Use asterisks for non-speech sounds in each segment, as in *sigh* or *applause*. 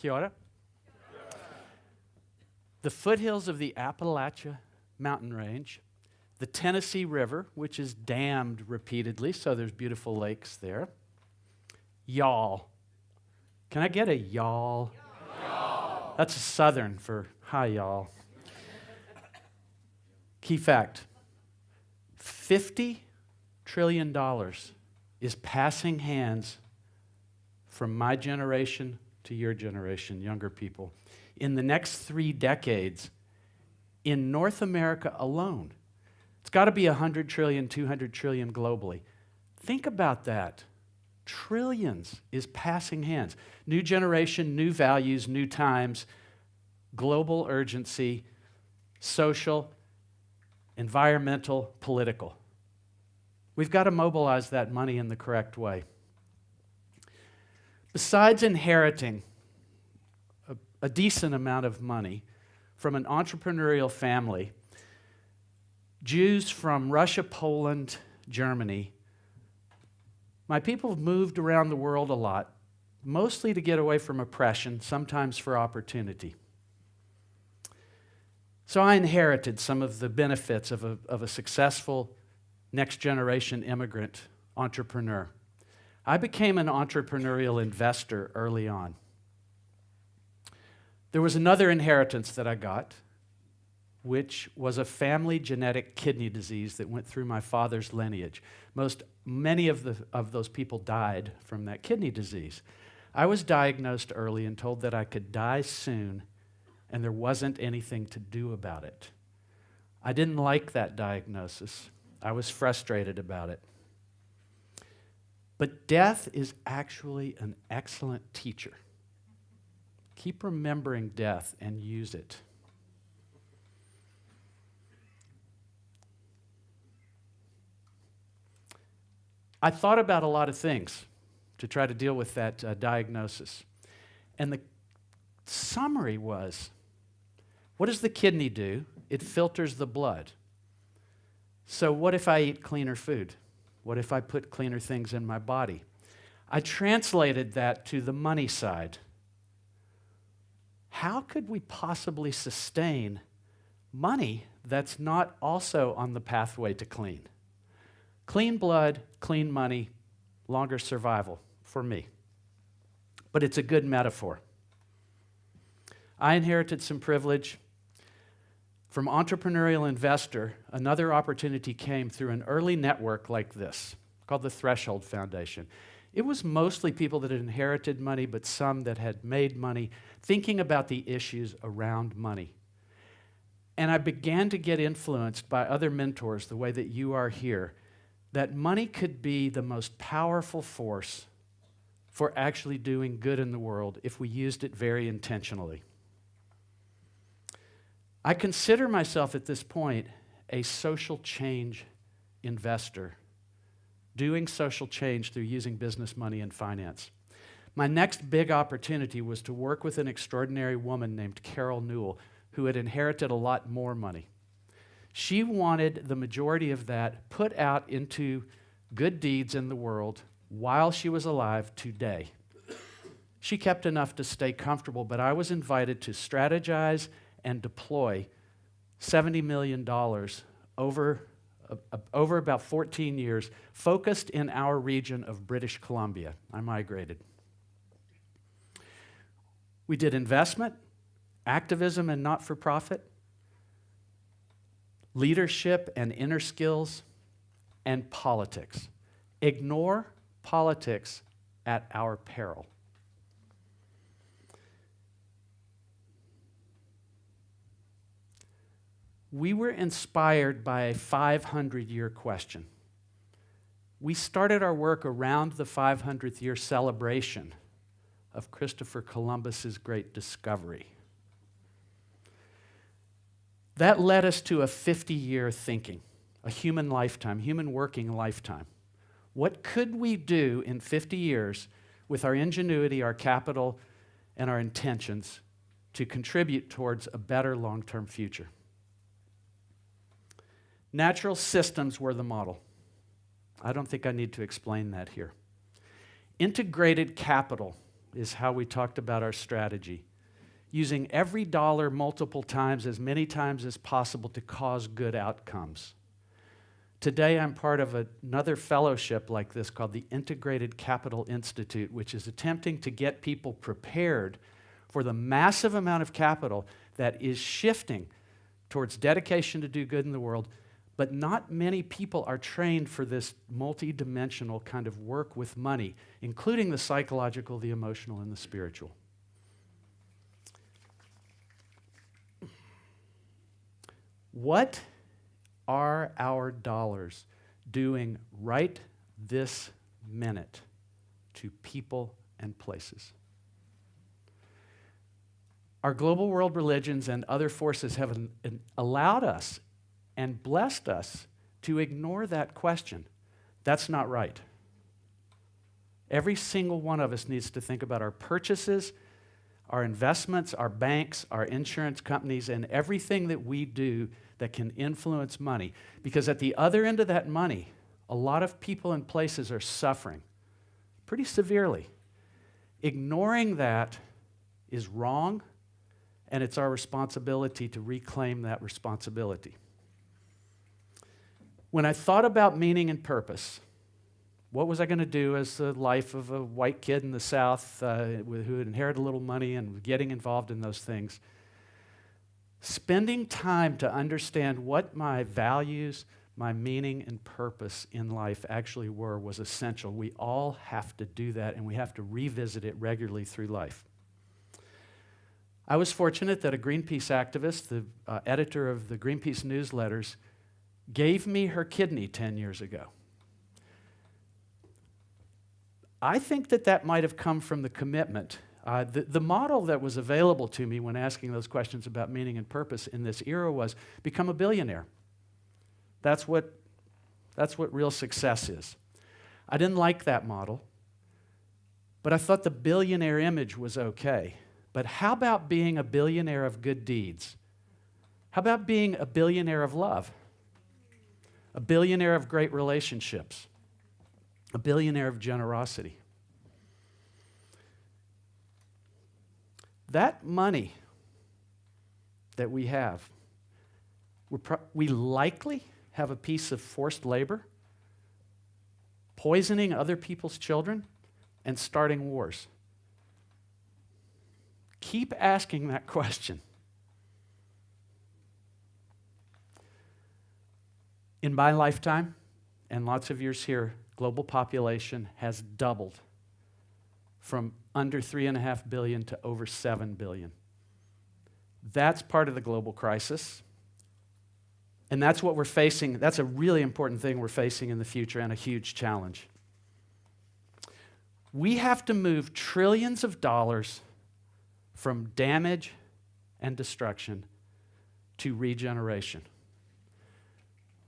Kia. The foothills of the Appalachia mountain range, the Tennessee River, which is dammed repeatedly, so there's beautiful lakes there. Y'all. Can I get a y'all. That's a southern for hi, y'all. Key fact $50 trillion is passing hands from my generation to your generation, younger people, in the next three decades in North America alone. It's got to be 100 trillion, 200 trillion globally. Think about that. Trillions is passing hands. New generation, new values, new times, global urgency, social, environmental, political. We've got to mobilize that money in the correct way. Besides inheriting a, a decent amount of money from an entrepreneurial family, Jews from Russia, Poland, Germany, my people have moved around the world a lot, mostly to get away from oppression, sometimes for opportunity. So I inherited some of the benefits of a, of a successful next generation immigrant entrepreneur. I became an entrepreneurial investor early on. There was another inheritance that I got, which was a family genetic kidney disease that went through my father's lineage. Most, many of, the, of those people died from that kidney disease. I was diagnosed early and told that I could die soon, and there wasn't anything to do about it. I didn't like that diagnosis. I was frustrated about it. But death is actually an excellent teacher. Keep remembering death and use it. I thought about a lot of things to try to deal with that uh, diagnosis. And the summary was what does the kidney do? It filters the blood. So, what if I eat cleaner food? What if I put cleaner things in my body? I translated that to the money side. How could we possibly sustain money that's not also on the pathway to clean? Clean blood, clean money, longer survival for me. But it's a good metaphor. I inherited some privilege. From entrepreneurial investor, another opportunity came through an early network like this called the Threshold Foundation. It was mostly people that had inherited money, but some that had made money, thinking about the issues around money. And I began to get influenced by other mentors, the way that you are here, that money could be the most powerful force for actually doing good in the world if we used it very intentionally. I consider myself at this point a social change investor, doing social change through using business money and finance. My next big opportunity was to work with an extraordinary woman named Carol Newell, who had inherited a lot more money. She wanted the majority of that put out into good deeds in the world while she was alive today. She kept enough to stay comfortable, but I was invited to strategize and deploy $70 million over, uh, over about 14 years, focused in our region of British Columbia. I migrated. We did investment, activism, and not for profit, leadership and inner skills, and politics. Ignore politics at our peril. we were inspired by a 500 year question. We started our work around the 500th year celebration of Christopher Columbus's great discovery. That led us to a 50 year thinking, a human lifetime, human working lifetime. What could we do in 50 years with our ingenuity, our capital, and our intentions to contribute towards a better long term future. Natural systems were the model. I don't think I need to explain that here. Integrated capital is how we talked about our strategy, using every dollar multiple times, as many times as possible to cause good outcomes. Today, I'm part of another fellowship like this called the Integrated Capital Institute, which is attempting to get people prepared for the massive amount of capital that is shifting towards dedication to do good in the world. But not many people are trained for this multidimensional kind of work with money, including the psychological, the emotional, and the spiritual. What are our dollars doing right this minute to people and places? Our global world religions and other forces have an, an allowed us and blessed us to ignore that question. That's not right. Every single one of us needs to think about our purchases, our investments, our banks, our insurance companies, and everything that we do that can influence money. Because at the other end of that money, a lot of people and places are suffering pretty severely. Ignoring that is wrong, and it's our responsibility to reclaim that responsibility. When I thought about meaning and purpose, what was I going to do as the life of a white kid in the South uh, who had inherited a little money and getting involved in those things? Spending time to understand what my values, my meaning, and purpose in life actually were was essential. We all have to do that, and we have to revisit it regularly through life. I was fortunate that a Greenpeace activist, the uh, editor of the Greenpeace newsletters, gave me her kidney 10 years ago. I think that that might have come from the commitment uh, the, the model that was available to me when asking those questions about meaning and purpose in this era was become a billionaire. That's what, that's what real success is. I didn't like that model, but I thought the billionaire image was okay. But how about being a billionaire of good deeds? How about being a billionaire of love? A billionaire of great relationships? A billionaire of generosity? That money that we have, pro- we likely have a piece of forced labor, poisoning other people's children, and starting wars. Keep asking that *laughs* question. In my lifetime, and lots of years here, global population has doubled from under 3.5 billion to over 7 billion. That's part of the global crisis. And that's what we're facing. That's a really important thing we're facing in the future and a huge challenge. We have to move trillions of dollars from damage and destruction to regeneration.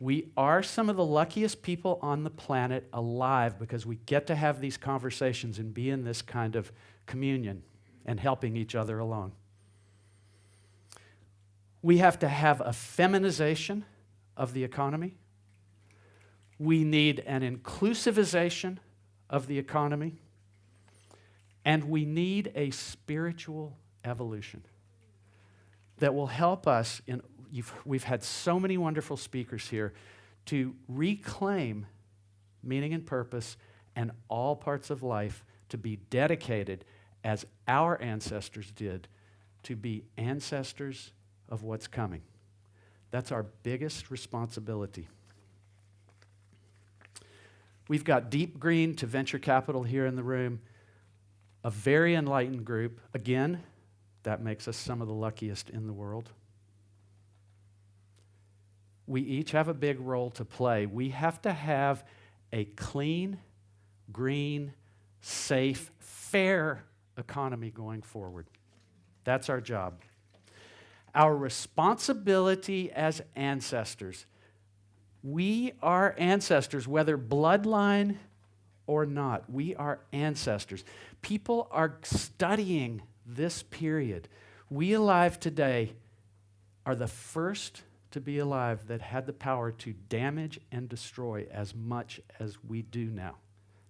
We are some of the luckiest people on the planet alive because we get to have these conversations and be in this kind of communion and helping each other along. We have to have a feminization of the economy. We need an inclusivization of the economy. And we need a spiritual evolution that will help us in we've had so many wonderful speakers here to reclaim meaning and purpose and all parts of life to be dedicated as our ancestors did to be ancestors of what's coming. That's our biggest responsibility. We've got Deep Green to venture capital here in the room, a very enlightened group. Again, that makes us some of the luckiest in the world we each have a big role to play. We have to have a clean, green, safe, fair economy going forward. That's our job. Our responsibility as ancestors. We are ancestors, whether bloodline or not. We are ancestors. People are studying this period We alive today are the first to be alive that had the power to damage and destroy as much as we do now.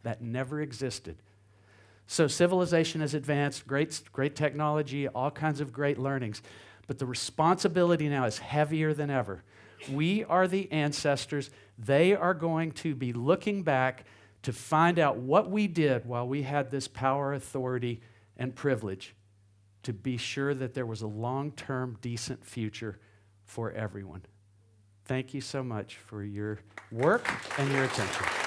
That never existed. So civilization has advanced, great, great technology, all kinds of great learnings. But the responsibility now is heavier than ever. We are the ancestors. They are going to be looking back to find out what we did while we had this power, authority, and privilege to be sure that there was a long term, decent future for everyone. Thank you so much for your work and your attention.